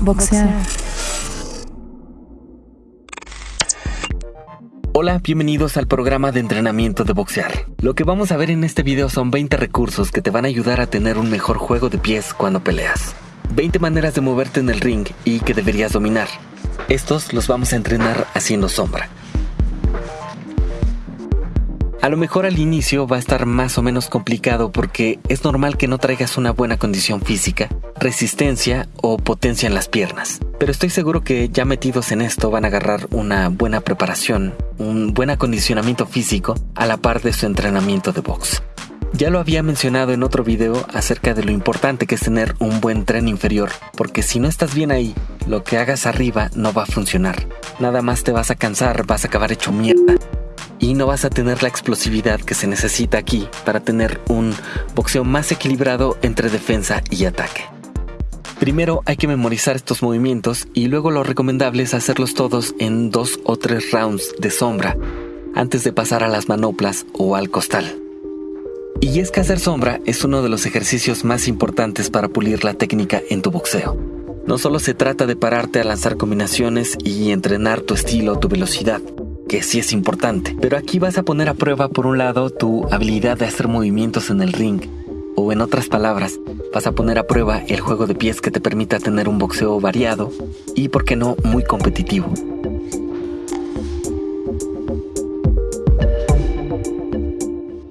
Boxear. Hola, bienvenidos al programa de entrenamiento de boxear. Lo que vamos a ver en este video son 20 recursos que te van a ayudar a tener un mejor juego de pies cuando peleas. 20 maneras de moverte en el ring y que deberías dominar. Estos los vamos a entrenar haciendo sombra. A lo mejor al inicio va a estar más o menos complicado porque es normal que no traigas una buena condición física, resistencia o potencia en las piernas. Pero estoy seguro que ya metidos en esto van a agarrar una buena preparación, un buen acondicionamiento físico a la par de su entrenamiento de box. Ya lo había mencionado en otro video acerca de lo importante que es tener un buen tren inferior, porque si no estás bien ahí, lo que hagas arriba no va a funcionar. Nada más te vas a cansar, vas a acabar hecho mierda y no vas a tener la explosividad que se necesita aquí para tener un boxeo más equilibrado entre defensa y ataque. Primero hay que memorizar estos movimientos y luego lo recomendable es hacerlos todos en dos o tres rounds de sombra antes de pasar a las manoplas o al costal. Y es que hacer sombra es uno de los ejercicios más importantes para pulir la técnica en tu boxeo. No solo se trata de pararte a lanzar combinaciones y entrenar tu estilo, tu velocidad, que sí es importante. Pero aquí vas a poner a prueba, por un lado, tu habilidad de hacer movimientos en el ring. O en otras palabras, vas a poner a prueba el juego de pies que te permita tener un boxeo variado y, por qué no, muy competitivo.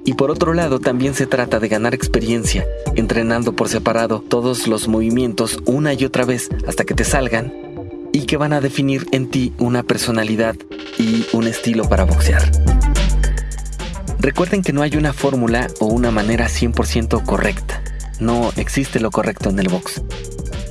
Y por otro lado, también se trata de ganar experiencia, entrenando por separado todos los movimientos una y otra vez hasta que te salgan y que van a definir en ti una personalidad y un estilo para boxear. Recuerden que no hay una fórmula o una manera 100% correcta. No existe lo correcto en el box.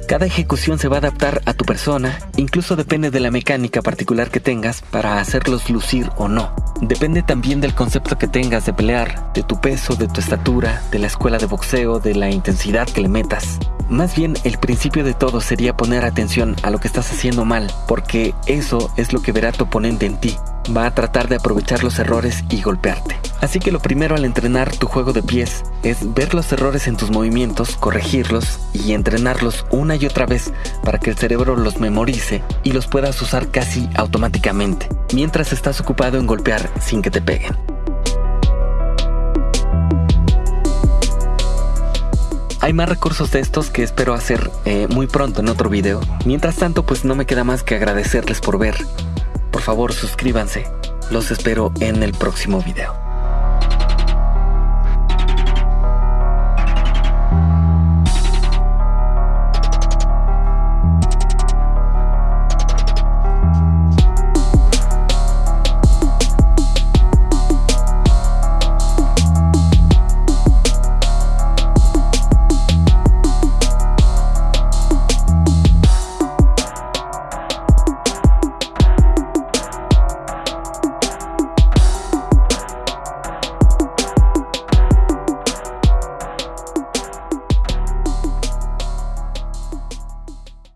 Cada ejecución se va a adaptar a tu persona, incluso depende de la mecánica particular que tengas para hacerlos lucir o no. Depende también del concepto que tengas de pelear, de tu peso, de tu estatura, de la escuela de boxeo, de la intensidad que le metas. Más bien, el principio de todo sería poner atención a lo que estás haciendo mal, porque eso es lo que verá tu oponente en ti. Va a tratar de aprovechar los errores y golpearte. Así que lo primero al entrenar tu juego de pies es ver los errores en tus movimientos, corregirlos y entrenarlos una y otra vez para que el cerebro los memorice y los puedas usar casi automáticamente, mientras estás ocupado en golpear sin que te peguen. Hay más recursos de estos que espero hacer eh, muy pronto en otro video. Mientras tanto, pues no me queda más que agradecerles por ver. Por favor, suscríbanse. Los espero en el próximo video.